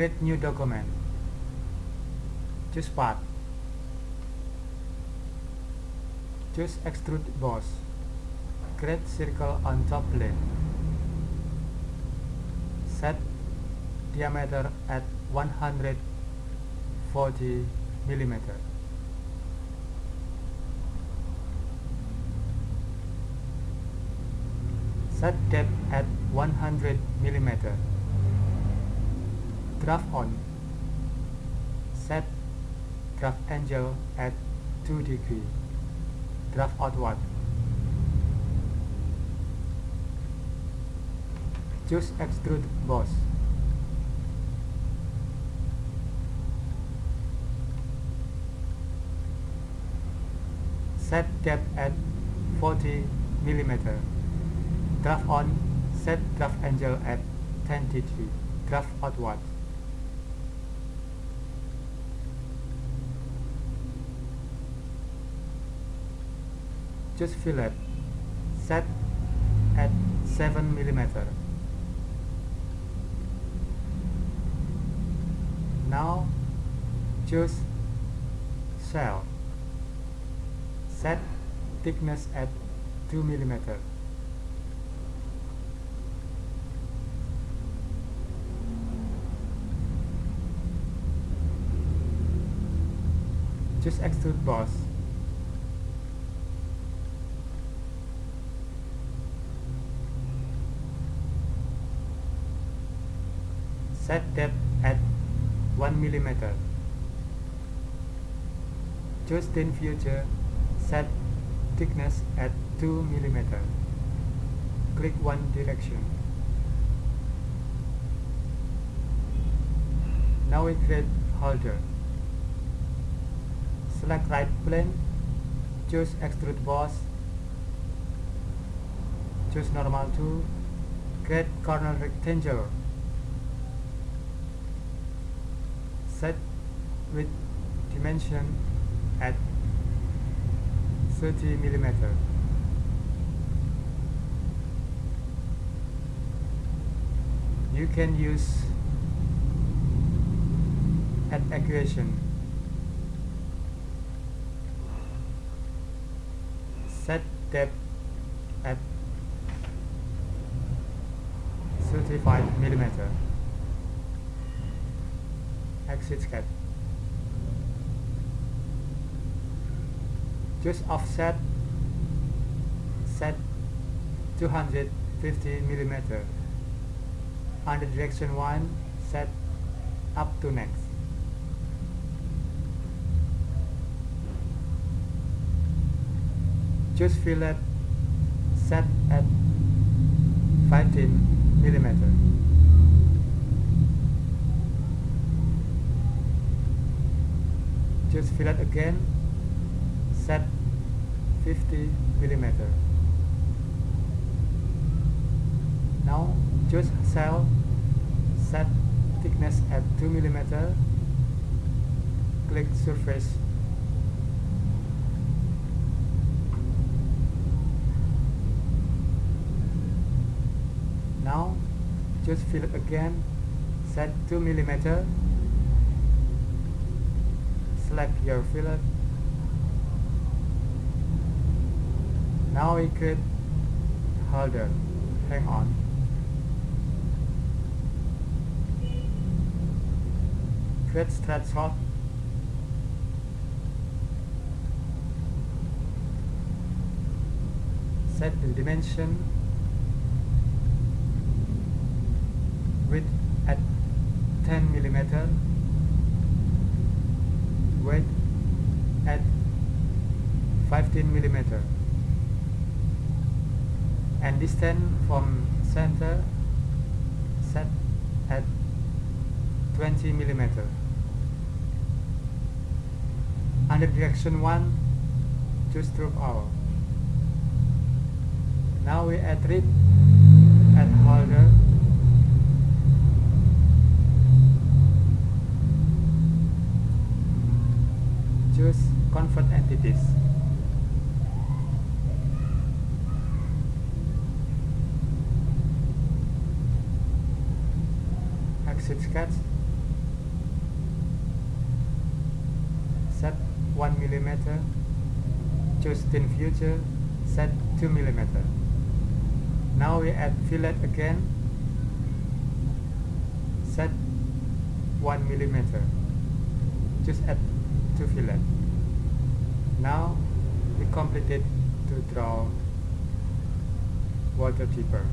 Create new document. Choose path. Choose extrude boss. Create circle on top plane. Set diameter at 140 millimeter. Set depth at 100 millimeter. Draft on. Set draft angle at 2 degree. Draft outward. Choose extrude boss. Set depth at 40 millimeter. Draft on. Set draft angle at 10 degree. Draft outward. Choose fillet. Set at 7 millimeter. Now choose shell. Set thickness at 2 millimeter. Choose extrude boss. Set depth at 1 millimeter. Choose thin feature. Set thickness at 2 millimeter. Click one direction. Now we create holder. Select right plane. Choose extrude boss. Choose normal tool. Create corner rectangle. Set with dimension at 30 millimeter. You can use at equation. Set depth at 35 millimeter exit sketch. Just offset set 250 millimeter. Under direction 1 set up to next. just fillet set at 15 millimeter. Choose fillet again set 50 millimeter. Now choose shell set thickness at 2 millimeter. Click surface. Now choose fillet again set 2 millimeter select your fillet now we could hold holder hang on. Create stretch hot. Set the dimension width at 10 millimeter at 15 millimeter. And distance from center set at 20 millimeter. Under direction 1 choose through all. Now we add rib and holder choose convert entities. Exit sketch set 1 millimeter. Choose thin feature. Set 2 millimeter. Now we add fillet again. Set 1 millimeter. Just add 2 fillet now we completed to draw water deeper